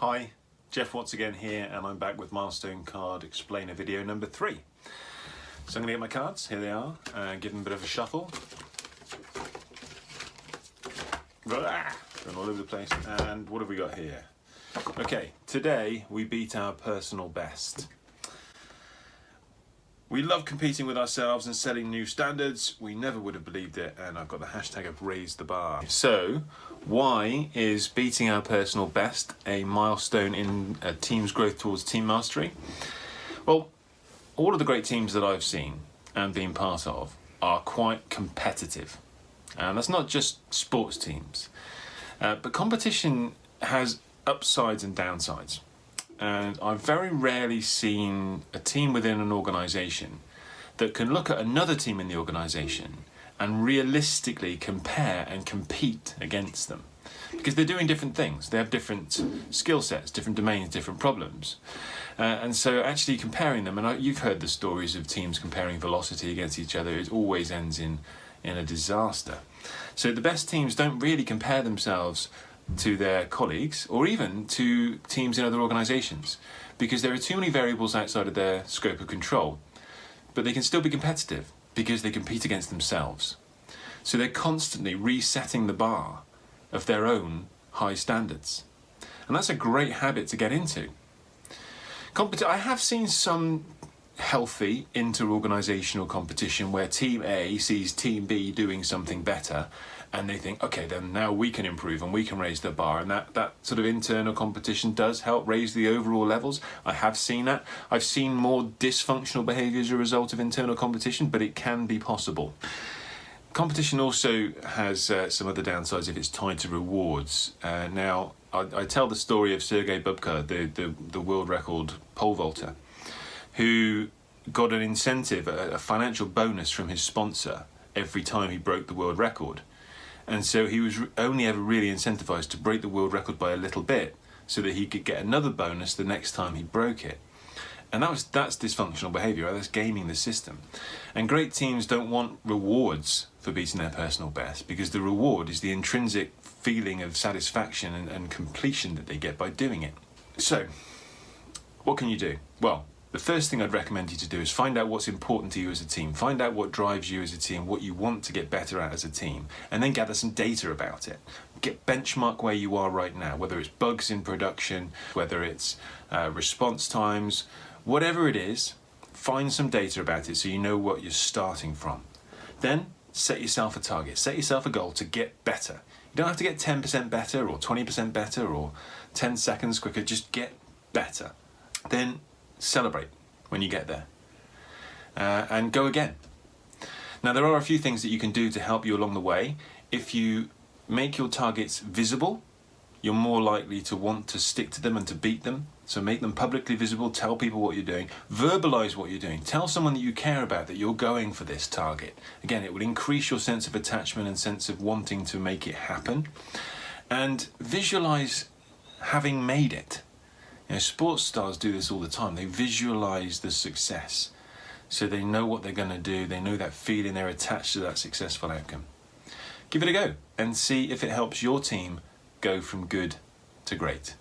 Hi, Jeff Watts again here and I'm back with Milestone Card Explainer video number three. So I'm going to get my cards, here they are, and give them a bit of a shuffle. Going all over the place. And what have we got here? Okay, today we beat our personal best. We love competing with ourselves and setting new standards. We never would have believed it, and I've got the hashtag of raised the bar. So, why is beating our personal best a milestone in a team's growth towards team mastery? Well, all of the great teams that I've seen and been part of are quite competitive. And that's not just sports teams. Uh, but competition has upsides and downsides and I've very rarely seen a team within an organisation that can look at another team in the organisation and realistically compare and compete against them. Because they're doing different things. They have different skill sets different domains different problems. Uh, and so actually comparing them and I, you've heard the stories of teams comparing velocity against each other. It always ends in in a disaster. So the best teams don't really compare themselves to their colleagues or even to teams in other organisations because there are too many variables outside of their scope of control. But they can still be competitive because they compete against themselves. So they're constantly resetting the bar of their own high standards. And that's a great habit to get into. Compet I have seen some healthy inter-organisational competition where Team A sees Team B doing something better and they think, okay, then now we can improve and we can raise the bar. And that, that sort of internal competition does help raise the overall levels. I have seen that. I've seen more dysfunctional behaviour as a result of internal competition, but it can be possible. Competition also has uh, some other downsides if it's tied to rewards. Uh, now, I, I, tell the story of Sergei Bubka, the, the, the world record pole vaulter who got an incentive, a, financial bonus from his sponsor every time he broke the world record. And so he was only ever really incentivized to break the world record by a little bit so that he could get another bonus the next time he broke it. And that was that's dysfunctional behavior, right? that's gaming the system. And great teams don't want rewards for beating their personal best because the reward is the intrinsic feeling of satisfaction and, and completion that they get by doing it. So, what can you do? Well, the first thing I'd recommend you to do is find out what's important to you as a team, find out what drives you as a team, what you want to get better at as a team, and then gather some data about it. Get benchmark where you are right now, whether it's bugs in production, whether it's uh, response times, whatever it is, find some data about it so you know what you're starting from. Then set yourself a target, set yourself a goal to get better. You don't have to get 10% better or 20% better or 10 seconds quicker, just get better. Then celebrate when you get there uh, and go again. Now there are a few things that you can do to help you along the way. If you make your targets visible, you're more likely to want to stick to them and to beat them. So make them publicly visible, tell people what you're doing, verbalize what you're doing, tell someone that you care about that you're going for this target. Again, it will increase your sense of attachment and sense of wanting to make it happen. And visualize having made it. You know, sports stars do this all the time. They visualize the success. So they know what they're going to do. They know that feeling. They're attached to that successful outcome. Give it a go and see if it helps your team go from good to great.